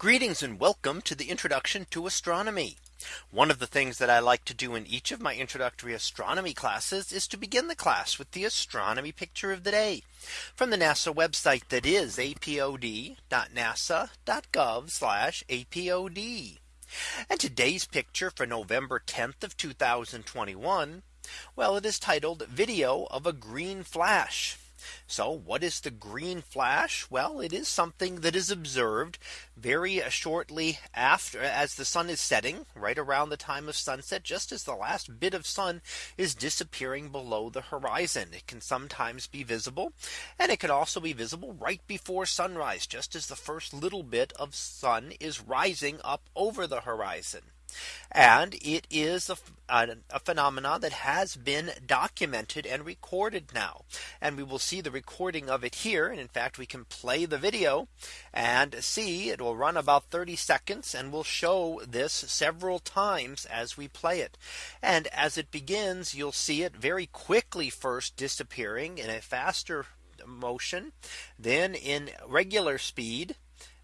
Greetings and welcome to the introduction to astronomy. One of the things that I like to do in each of my introductory astronomy classes is to begin the class with the astronomy picture of the day from the NASA website that is apod.nasa.gov apod. And today's picture for November 10th of 2021. Well, it is titled video of a green flash. So what is the green flash? Well, it is something that is observed very uh, shortly after as the sun is setting right around the time of sunset, just as the last bit of sun is disappearing below the horizon. It can sometimes be visible and it can also be visible right before sunrise, just as the first little bit of sun is rising up over the horizon. And it is a, a, a, phenomenon that has been documented and recorded now. And we will see the recording of it here. And in fact, we can play the video and see it will run about 30 seconds and we'll show this several times as we play it. And as it begins, you'll see it very quickly first disappearing in a faster motion, then in regular speed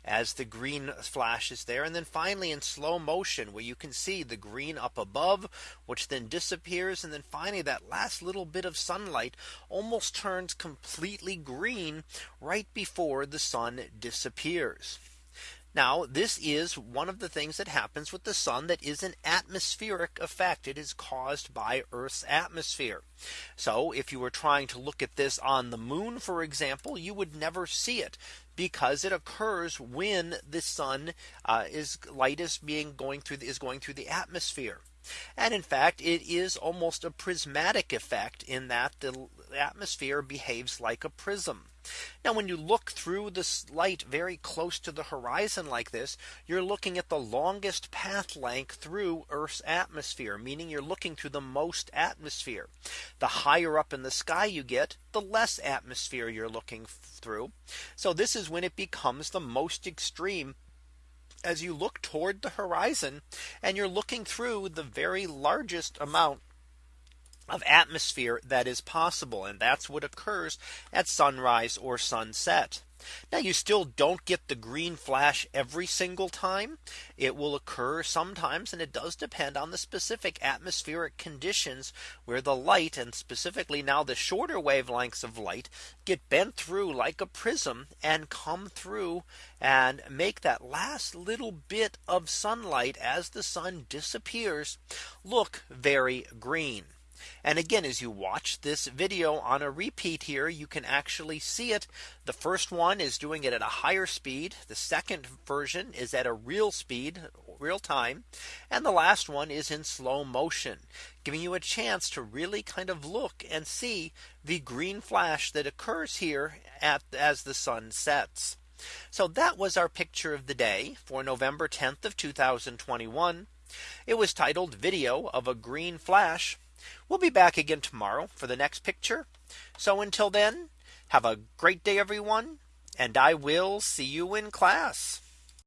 as the green flashes there. And then finally in slow motion where you can see the green up above, which then disappears. And then finally that last little bit of sunlight almost turns completely green right before the sun disappears. Now this is one of the things that happens with the sun that is an atmospheric effect. It is caused by Earth's atmosphere. So if you were trying to look at this on the moon, for example, you would never see it because it occurs when the sun uh, is light is being going through the, is going through the atmosphere. And in fact, it is almost a prismatic effect in that the atmosphere behaves like a prism. Now when you look through this light very close to the horizon like this, you're looking at the longest path length through Earth's atmosphere, meaning you're looking through the most atmosphere. The higher up in the sky you get, the less atmosphere you're looking through. So this is when it becomes the most extreme as you look toward the horizon and you're looking through the very largest amount of atmosphere that is possible. And that's what occurs at sunrise or sunset. Now you still don't get the green flash every single time. It will occur sometimes and it does depend on the specific atmospheric conditions where the light and specifically now the shorter wavelengths of light get bent through like a prism and come through and make that last little bit of sunlight as the sun disappears look very green. And again, as you watch this video on a repeat here, you can actually see it. The first one is doing it at a higher speed. The second version is at a real speed, real time. And the last one is in slow motion, giving you a chance to really kind of look and see the green flash that occurs here at as the sun sets. So that was our picture of the day for November 10th of 2021. It was titled video of a green flash. We'll be back again tomorrow for the next picture. So until then, have a great day, everyone. And I will see you in class.